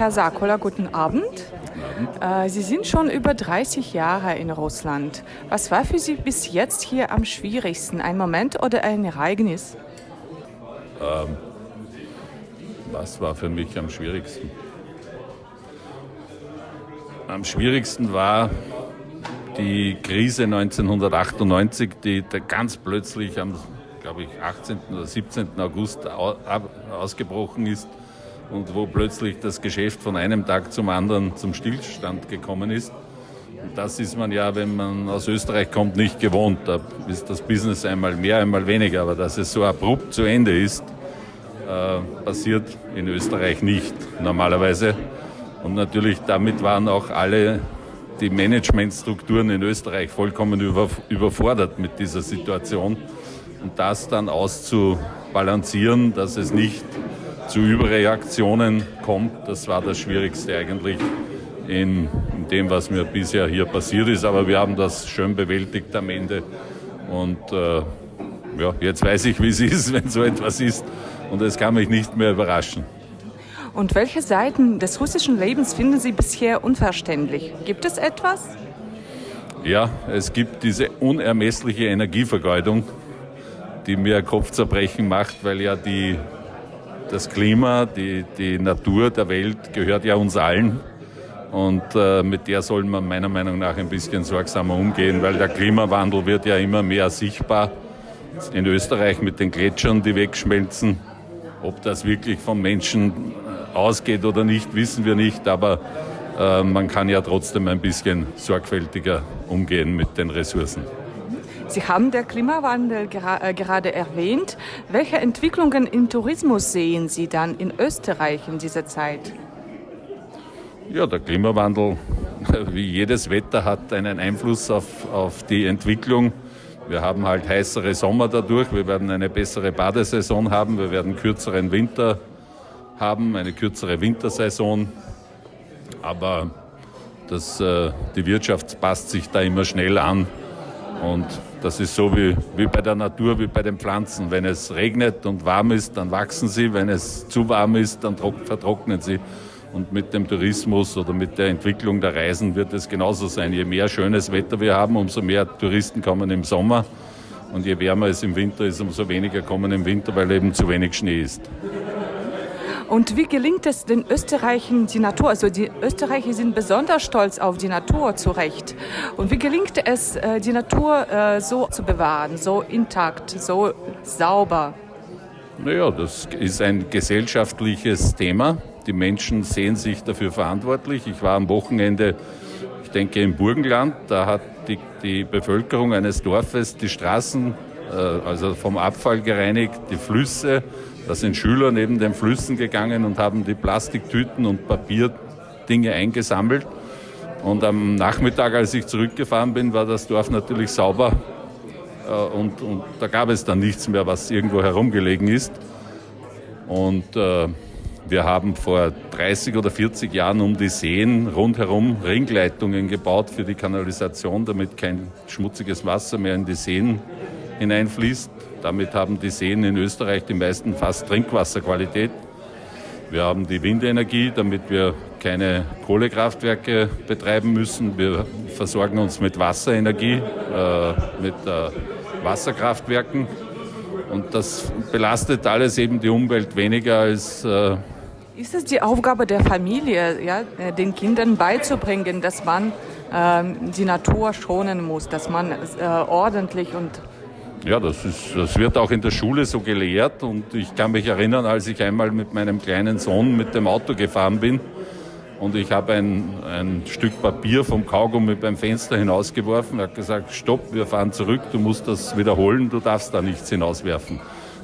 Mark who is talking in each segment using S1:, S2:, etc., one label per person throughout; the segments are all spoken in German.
S1: Herr Sakola, guten Abend. Äh, Sie sind schon über 30 Jahre in Russland. Was war für Sie bis jetzt hier am schwierigsten? Ein Moment oder ein Ereignis?
S2: Ähm, was war für mich am schwierigsten? Am schwierigsten war die Krise 1998, die ganz plötzlich am, glaube ich, 18. oder 17. August ausgebrochen ist und wo plötzlich das Geschäft von einem Tag zum anderen zum Stillstand gekommen ist. Und das ist man ja, wenn man aus Österreich kommt, nicht gewohnt. Da ist das Business einmal mehr, einmal weniger. Aber dass es so abrupt zu Ende ist, äh, passiert in Österreich nicht normalerweise. Und natürlich damit waren auch alle die Managementstrukturen in Österreich vollkommen über, überfordert mit dieser Situation. Und das dann auszubalancieren, dass es nicht zu Überreaktionen kommt, das war das Schwierigste eigentlich in, in dem, was mir bisher hier passiert ist. Aber wir haben das schön bewältigt am Ende. Und äh, ja, jetzt weiß ich, wie es ist, wenn so etwas ist. Und es kann mich nicht mehr überraschen.
S1: Und welche Seiten des russischen Lebens finden Sie bisher unverständlich? Gibt es etwas?
S2: Ja, es gibt diese unermessliche Energievergeudung, die mir Kopfzerbrechen macht, weil ja die, das Klima, die, die Natur der Welt gehört ja uns allen. Und äh, mit der soll man meiner Meinung nach ein bisschen sorgsamer umgehen, weil der Klimawandel wird ja immer mehr sichtbar. In Österreich mit den Gletschern, die wegschmelzen. Ob das wirklich vom Menschen ausgeht oder nicht, wissen wir nicht, aber äh, man kann ja trotzdem ein bisschen sorgfältiger umgehen mit den Ressourcen.
S1: Sie haben den Klimawandel gera äh, gerade erwähnt. Welche Entwicklungen im Tourismus sehen Sie dann in Österreich in dieser Zeit?
S2: Ja, der Klimawandel, wie jedes Wetter, hat einen Einfluss auf, auf die Entwicklung. Wir haben halt heißere Sommer dadurch, wir werden eine bessere Badesaison haben, wir werden kürzeren Winter haben, eine kürzere Wintersaison. Aber das, äh, die Wirtschaft passt sich da immer schnell an. Und das ist so wie, wie bei der Natur, wie bei den Pflanzen. Wenn es regnet und warm ist, dann wachsen sie. Wenn es zu warm ist, dann vertrocknen sie. Und mit dem Tourismus oder mit der Entwicklung der Reisen wird es genauso sein. Je mehr schönes Wetter wir haben, umso mehr Touristen kommen im Sommer. Und je wärmer es im Winter ist, umso weniger kommen im Winter, weil eben zu wenig Schnee ist.
S1: Und wie gelingt es den Österreichern die Natur? Also die Österreicher sind besonders stolz auf die Natur zu Recht. Und wie gelingt es, äh, die Natur äh, so zu bewahren, so intakt, so sauber?
S2: Naja, das ist ein gesellschaftliches Thema. Die Menschen sehen sich dafür verantwortlich. Ich war am Wochenende, ich denke, im Burgenland. Da hat die, die Bevölkerung eines Dorfes die Straßen, also vom Abfall gereinigt, die Flüsse, da sind Schüler neben den Flüssen gegangen und haben die Plastiktüten und Papierdinge eingesammelt. Und am Nachmittag, als ich zurückgefahren bin, war das Dorf natürlich sauber. Äh, und, und da gab es dann nichts mehr, was irgendwo herumgelegen ist. Und äh, wir haben vor 30 oder 40 Jahren um die Seen rundherum Ringleitungen gebaut für die Kanalisation, damit kein schmutziges Wasser mehr in die Seen hineinfließt. Damit haben die Seen in Österreich die meisten fast Trinkwasserqualität. Wir haben die Windenergie, damit wir keine Kohlekraftwerke betreiben müssen. Wir versorgen uns mit Wasserenergie, äh, mit äh, Wasserkraftwerken. Und das belastet alles eben die Umwelt weniger als. Äh
S1: ist es die Aufgabe der Familie, ja, äh, den Kindern beizubringen, dass man ähm, die Natur schonen muss, dass man äh, ordentlich und
S2: ja, das, ist, das wird auch in der Schule so gelehrt und ich kann mich erinnern, als ich einmal mit meinem kleinen Sohn mit dem Auto gefahren bin und ich habe ein, ein Stück Papier vom Kaugummi beim Fenster hinausgeworfen. Er hat gesagt, stopp, wir fahren zurück, du musst das wiederholen, du darfst da nichts hinauswerfen.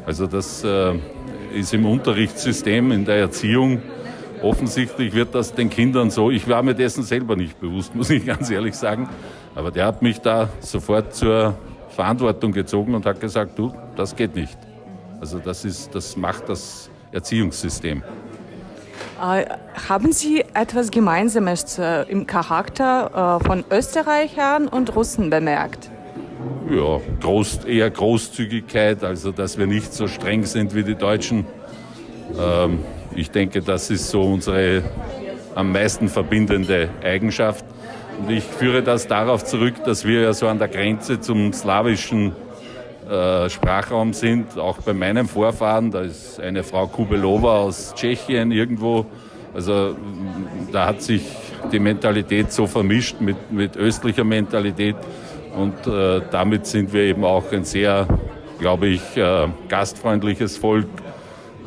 S2: Also das äh, ist im Unterrichtssystem, in der Erziehung offensichtlich wird das den Kindern so, ich war mir dessen selber nicht bewusst, muss ich ganz ehrlich sagen, aber der hat mich da sofort zur Verantwortung gezogen und hat gesagt, du, das geht nicht. Also das, ist, das macht das Erziehungssystem.
S1: Äh, haben Sie etwas Gemeinsames äh, im Charakter äh, von Österreichern und Russen bemerkt?
S2: Ja, groß, eher Großzügigkeit, also dass wir nicht so streng sind wie die Deutschen. Ähm, ich denke, das ist so unsere am meisten verbindende Eigenschaft. Und ich führe das darauf zurück, dass wir ja so an der Grenze zum slawischen äh, Sprachraum sind. Auch bei meinem Vorfahren, da ist eine Frau Kubelova aus Tschechien irgendwo. Also da hat sich die Mentalität so vermischt mit, mit östlicher Mentalität. Und äh, damit sind wir eben auch ein sehr, glaube ich, äh, gastfreundliches Volk.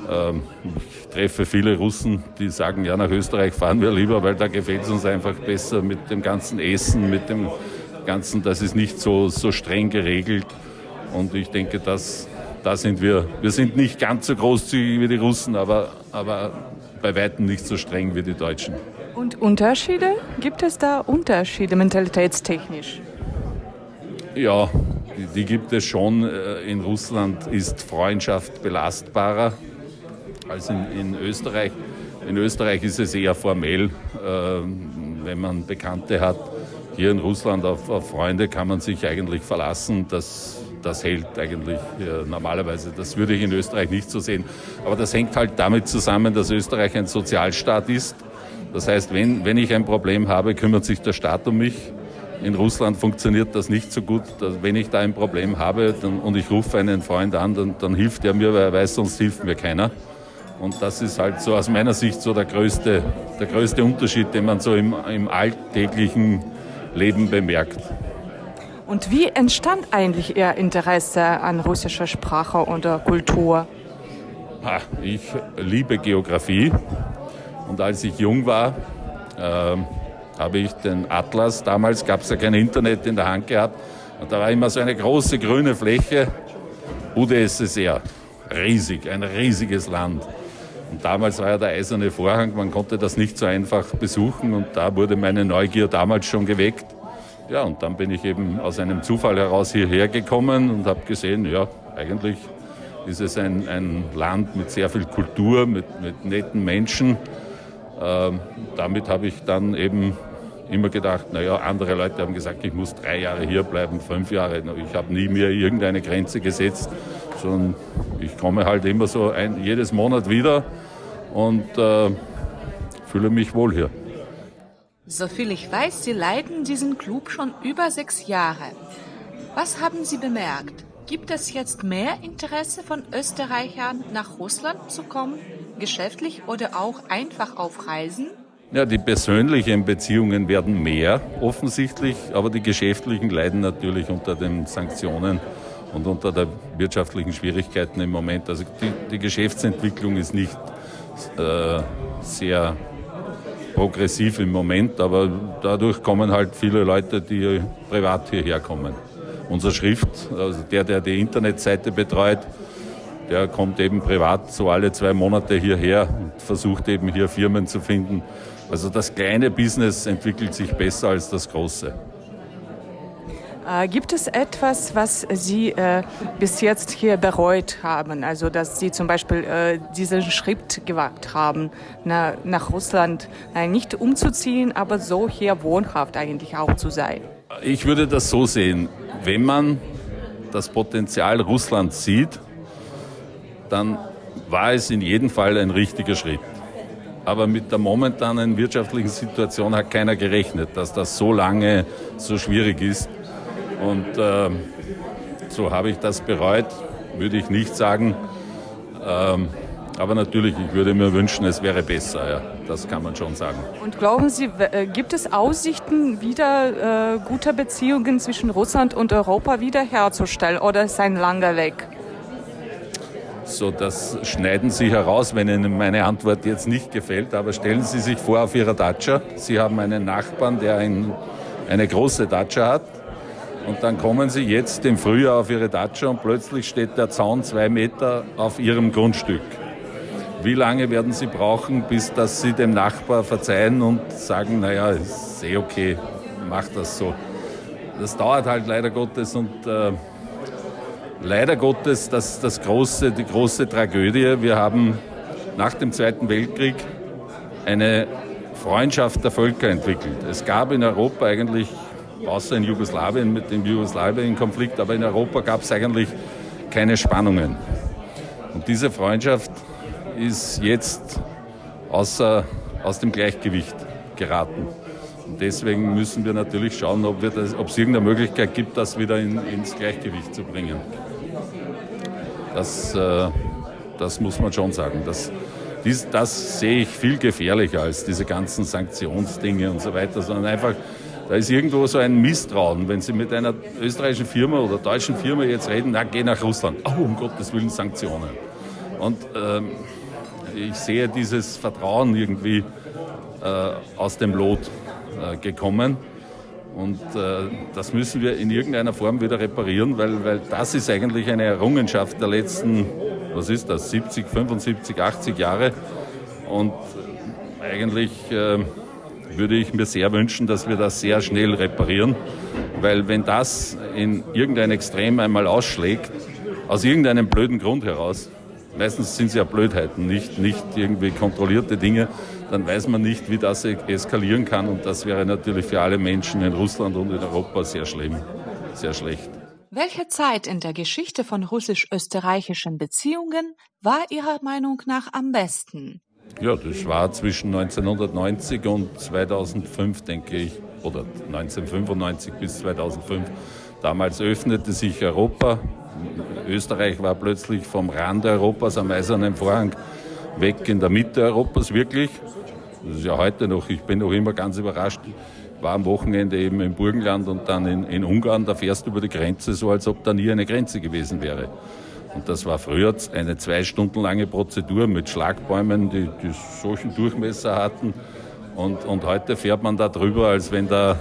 S2: Ähm, ich treffe viele Russen, die sagen, ja, nach Österreich fahren wir lieber, weil da gefällt es uns einfach besser mit dem ganzen Essen, mit dem ganzen, das ist nicht so, so streng geregelt. Und ich denke, dass da sind wir, wir sind nicht ganz so großzügig wie die Russen, aber, aber bei weitem nicht so streng wie die Deutschen.
S1: Und Unterschiede? Gibt es da Unterschiede mentalitätstechnisch?
S2: Ja, die, die gibt es schon. Äh, in Russland ist Freundschaft belastbarer als in, in Österreich. In Österreich ist es eher formell, äh, wenn man Bekannte hat. Hier in Russland auf, auf Freunde kann man sich eigentlich verlassen. Das, das hält eigentlich äh, normalerweise. Das würde ich in Österreich nicht so sehen. Aber das hängt halt damit zusammen, dass Österreich ein Sozialstaat ist. Das heißt, wenn, wenn ich ein Problem habe, kümmert sich der Staat um mich. In Russland funktioniert das nicht so gut. Wenn ich da ein Problem habe dann, und ich rufe einen Freund an, dann, dann hilft er mir, weil er weiß, sonst hilft mir keiner. Und das ist halt so aus meiner Sicht so der größte, der größte Unterschied, den man so im, im alltäglichen Leben bemerkt.
S1: Und wie entstand eigentlich Ihr Interesse an russischer Sprache oder Kultur?
S2: Ich liebe Geografie und als ich jung war, äh, habe ich den Atlas, damals gab es ja kein Internet in der Hand gehabt, und da war immer so eine große grüne Fläche, UdSSR, riesig, ein riesiges Land. Und damals war ja der eiserne Vorhang, man konnte das nicht so einfach besuchen und da wurde meine Neugier damals schon geweckt. Ja, und dann bin ich eben aus einem Zufall heraus hierher gekommen und habe gesehen, ja, eigentlich ist es ein, ein Land mit sehr viel Kultur, mit, mit netten Menschen. Ähm, damit habe ich dann eben immer gedacht, naja, andere Leute haben gesagt, ich muss drei Jahre hier bleiben, fünf Jahre. Ich habe nie mir irgendeine Grenze gesetzt, sondern ich komme halt immer so ein, jedes Monat wieder und äh, fühle mich wohl hier.
S1: Soviel ich weiß, Sie leiten diesen Club schon über sechs Jahre. Was haben Sie bemerkt? Gibt es jetzt mehr Interesse von Österreichern nach Russland zu kommen, geschäftlich oder auch einfach auf Reisen?
S2: Ja, die persönlichen Beziehungen werden mehr offensichtlich, aber die geschäftlichen leiden natürlich unter den Sanktionen und unter der wirtschaftlichen Schwierigkeiten im Moment. Also die, die Geschäftsentwicklung ist nicht äh, sehr progressiv im Moment, aber dadurch kommen halt viele Leute, die privat hierher kommen. Unser Schrift, also der, der die Internetseite betreut, der kommt eben privat so alle zwei Monate hierher und versucht eben hier Firmen zu finden, also das kleine Business entwickelt sich besser als das große.
S1: Äh, gibt es etwas, was Sie äh, bis jetzt hier bereut haben? Also, dass Sie zum Beispiel äh, diesen Schritt gewagt haben, na, nach Russland äh, nicht umzuziehen, aber so hier wohnhaft eigentlich auch zu sein?
S2: Ich würde das so sehen. Wenn man das Potenzial Russlands sieht, dann war es in jedem Fall ein richtiger Schritt. Aber mit der momentanen wirtschaftlichen Situation hat keiner gerechnet, dass das so lange so schwierig ist. Und äh, so habe ich das bereut, würde ich nicht sagen. Ähm, aber natürlich, ich würde mir wünschen, es wäre besser, ja. Das kann man schon sagen.
S1: Und glauben Sie, äh, gibt es Aussichten, wieder äh, gute Beziehungen zwischen Russland und Europa wiederherzustellen oder ist ein langer Weg?
S2: So, das schneiden Sie heraus, wenn Ihnen meine Antwort jetzt nicht gefällt. Aber stellen Sie sich vor auf Ihrer Datscha. Sie haben einen Nachbarn, der ein, eine große Datscha hat. Und dann kommen Sie jetzt im Frühjahr auf Ihre Datscha und plötzlich steht der Zaun zwei Meter auf Ihrem Grundstück. Wie lange werden Sie brauchen, bis dass Sie dem Nachbar verzeihen und sagen, naja, ist eh okay, mach das so. Das dauert halt leider Gottes und äh, leider Gottes das, das große, die große Tragödie. Wir haben nach dem Zweiten Weltkrieg eine Freundschaft der Völker entwickelt. Es gab in Europa eigentlich, außer in Jugoslawien mit dem Jugoslawien-Konflikt, aber in Europa gab es eigentlich keine Spannungen. Und diese Freundschaft ist jetzt außer, aus dem Gleichgewicht. geraten. Und deswegen müssen wir natürlich schauen, ob, das, ob es irgendeine Möglichkeit gibt, das wieder in, ins Gleichgewicht zu bringen. Das, äh, das muss man schon sagen. Das, dies, das sehe ich viel gefährlicher als diese ganzen Sanktionsdinge und so weiter, sondern einfach, da ist irgendwo so ein Misstrauen. Wenn Sie mit einer österreichischen Firma oder deutschen Firma jetzt reden, na, geh nach Russland. Oh, um Gottes Willen Sanktionen. Und ähm, ich sehe dieses Vertrauen irgendwie äh, aus dem Lot äh, gekommen. Und äh, das müssen wir in irgendeiner Form wieder reparieren, weil, weil das ist eigentlich eine Errungenschaft der letzten, was ist das, 70, 75, 80 Jahre. Und eigentlich äh, würde ich mir sehr wünschen, dass wir das sehr schnell reparieren, weil wenn das in irgendein Extrem einmal ausschlägt, aus irgendeinem blöden Grund heraus, meistens sind es ja Blödheiten, nicht, nicht irgendwie kontrollierte Dinge, dann weiß man nicht, wie das eskalieren kann. Und das wäre natürlich für alle Menschen in Russland und in Europa sehr schlimm, sehr schlecht.
S1: Welche Zeit in der Geschichte von russisch-österreichischen Beziehungen war Ihrer Meinung nach am besten?
S2: Ja, das war zwischen 1990 und 2005, denke ich, oder 1995 bis 2005. Damals öffnete sich Europa. Österreich war plötzlich vom Rand Europas am Eisernen Vorhang weg in der Mitte Europas, wirklich. Das ist ja heute noch, ich bin noch immer ganz überrascht. Ich war am Wochenende eben im Burgenland und dann in, in Ungarn, da fährst du über die Grenze so, als ob da nie eine Grenze gewesen wäre. Und das war früher eine zwei Stunden lange Prozedur mit Schlagbäumen, die, die solchen Durchmesser hatten. Und, und heute fährt man da drüber, als wenn da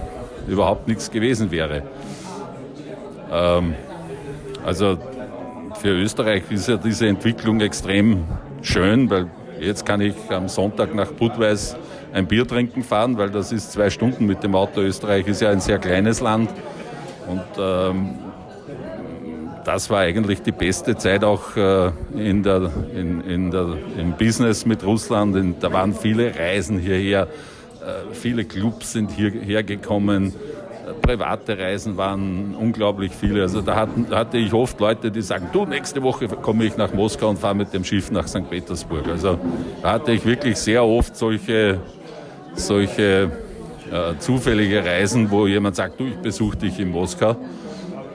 S2: überhaupt nichts gewesen wäre. Ähm, also für Österreich ist ja diese Entwicklung extrem schön, weil jetzt kann ich am Sonntag nach Budweis ein Bier trinken fahren, weil das ist zwei Stunden mit dem Auto. Österreich ist ja ein sehr kleines Land und ähm, das war eigentlich die beste Zeit auch äh, in der, in, in der, im Business mit Russland. Da waren viele Reisen hierher, äh, viele Clubs sind hierher gekommen private Reisen waren unglaublich viele. Also da, hatten, hatte ich oft Leute, die sagen, du, nächste Woche komme ich nach Moskau und fahre mit dem Schiff nach St. Petersburg. Also da hatte ich wirklich sehr oft solche, solche äh, zufällige Reisen, wo jemand sagt, du, ich besuche dich in Moskau.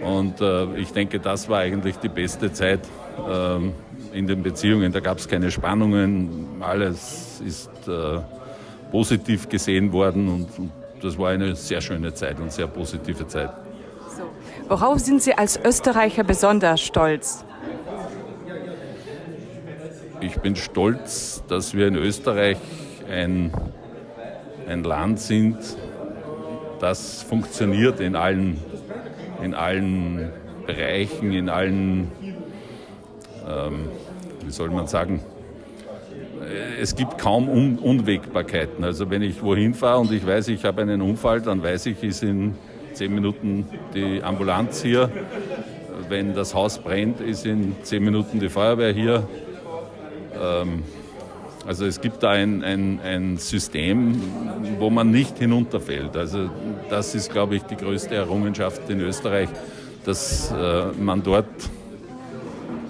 S2: Und äh, ich denke, das war eigentlich die beste Zeit äh, in den Beziehungen. Da gab es keine Spannungen, alles ist äh, positiv gesehen worden und, und das war eine sehr schöne Zeit und sehr positive Zeit.
S1: So. Worauf sind Sie als Österreicher besonders stolz?
S2: Ich bin stolz, dass wir in Österreich ein, ein Land sind, das funktioniert in allen, in allen Bereichen, in allen, ähm, wie soll man sagen, es gibt kaum Un Unwägbarkeiten. Also wenn ich wohin fahre und ich weiß, ich habe einen Unfall, dann weiß ich, ist in zehn Minuten die Ambulanz hier. Wenn das Haus brennt, ist in zehn Minuten die Feuerwehr hier. Ähm, also es gibt da ein, ein, ein System, wo man nicht hinunterfällt. Also das ist, glaube ich, die größte Errungenschaft in Österreich, dass äh, man dort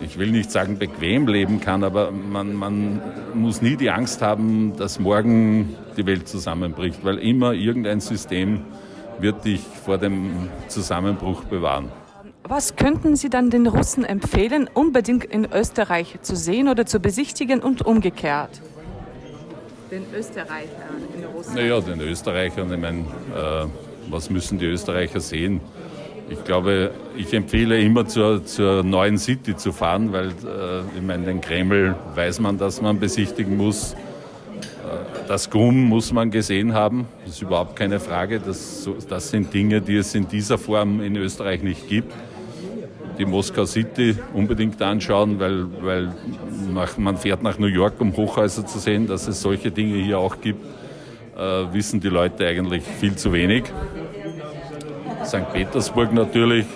S2: ich will nicht sagen bequem leben kann, aber man, man muss nie die Angst haben, dass morgen die Welt zusammenbricht, weil immer irgendein System wird dich vor dem Zusammenbruch bewahren.
S1: Was könnten Sie dann den Russen empfehlen, unbedingt in Österreich zu sehen oder zu besichtigen und umgekehrt? Den Österreichern in Russland?
S2: Naja, den Österreichern, ich meine, äh, was müssen die Österreicher sehen? Ich glaube, ich empfehle immer zur, zur neuen City zu fahren, weil äh, ich meine, den Kreml weiß man, dass man besichtigen muss. Äh, das GUM muss man gesehen haben, das ist überhaupt keine Frage. Das, das sind Dinge, die es in dieser Form in Österreich nicht gibt. Die Moskau City unbedingt anschauen, weil, weil nach, man fährt nach New York, um Hochhäuser zu sehen, dass es solche Dinge hier auch gibt, äh, wissen die Leute eigentlich viel zu wenig. St. Petersburg natürlich,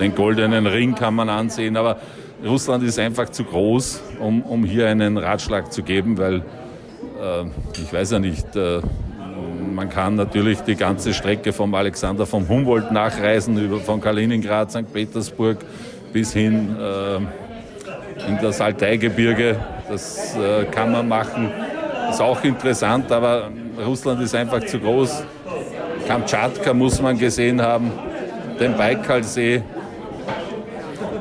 S2: den goldenen Ring kann man ansehen, aber Russland ist einfach zu groß, um, um hier einen Ratschlag zu geben, weil äh, ich weiß ja nicht, äh, man kann natürlich die ganze Strecke vom Alexander vom Humboldt nachreisen, über, von Kaliningrad, St. Petersburg bis hin äh, in das Altaigebirge. Das äh, kann man machen. Ist auch interessant, aber Russland ist einfach zu groß. Kamtschatka muss man gesehen haben, den Baikalsee.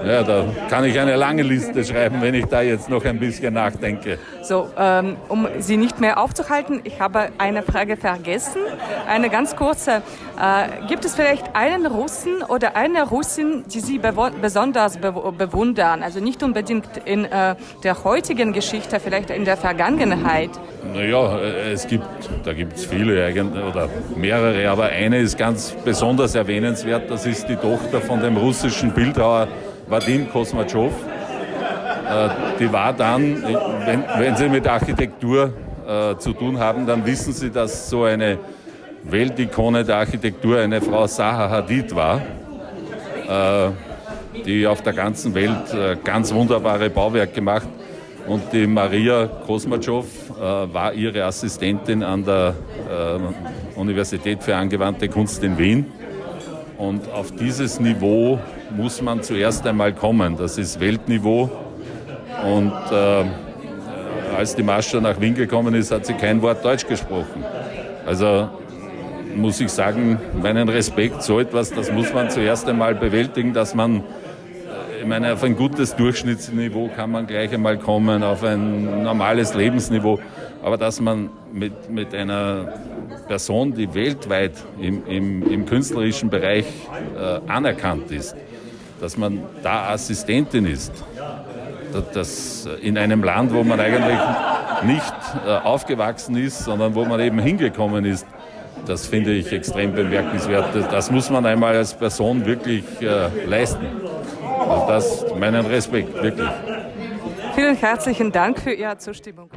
S2: Ja, da kann ich eine lange Liste schreiben, wenn ich da jetzt noch ein bisschen nachdenke.
S1: So, ähm, um Sie nicht mehr aufzuhalten, ich habe eine Frage vergessen. Eine ganz kurze. Äh, gibt es vielleicht einen Russen oder eine Russin, die Sie besonders be bewundern? Also nicht unbedingt in äh, der heutigen Geschichte, vielleicht in der Vergangenheit.
S2: Naja, äh, es gibt, da gibt es viele oder mehrere, aber eine ist ganz besonders erwähnenswert. Das ist die Tochter von dem russischen Bildhauer Vadim Kosmachow. Äh, die war dann, wenn, wenn Sie mit Architektur äh, zu tun haben, dann wissen Sie, dass so eine Weltikone der Architektur eine Frau Zaha Hadid war, äh, die auf der ganzen Welt ganz wunderbare Bauwerke gemacht und die Maria Kosmachow äh, war ihre Assistentin an der Universität für angewandte Kunst in Wien. Und auf dieses Niveau muss man zuerst einmal kommen. Das ist Weltniveau. Und äh, als die Mascha nach Wien gekommen ist, hat sie kein Wort Deutsch gesprochen. Also muss ich sagen, meinen Respekt, so etwas, das muss man zuerst einmal bewältigen, dass man, äh, ich meine, auf ein gutes Durchschnittsniveau kann man gleich einmal kommen, auf ein normales Lebensniveau, aber dass man mit, mit einer Person, die weltweit im, im, im künstlerischen Bereich äh, anerkannt ist, dass man da Assistentin ist. Das in einem Land, wo man eigentlich nicht äh, aufgewachsen ist, sondern wo man eben hingekommen ist, das finde ich extrem bemerkenswert. Das muss man einmal als Person wirklich äh, leisten. Also das meinen Respekt, wirklich.
S1: Vielen herzlichen Dank für Ihre Zustimmung.